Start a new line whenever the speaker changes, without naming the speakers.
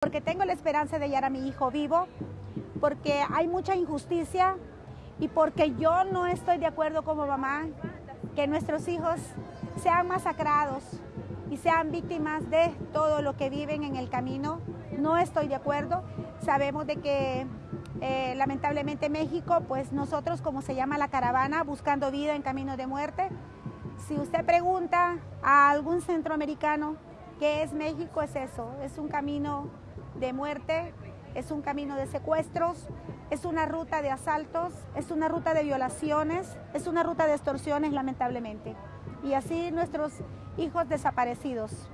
porque tengo la esperanza de hallar a mi hijo vivo, porque hay mucha injusticia y porque yo no estoy de acuerdo como mamá que nuestros hijos sean masacrados y sean víctimas de todo lo que viven en el camino. No estoy de acuerdo. Sabemos de que eh, lamentablemente México, pues nosotros como se llama la caravana, buscando vida en camino de muerte. Si usted pregunta a algún centroamericano qué es México, es eso, es un camino de muerte, es un camino de secuestros, es una ruta de asaltos, es una ruta de violaciones, es una ruta de extorsiones lamentablemente. Y así nuestros hijos desaparecidos.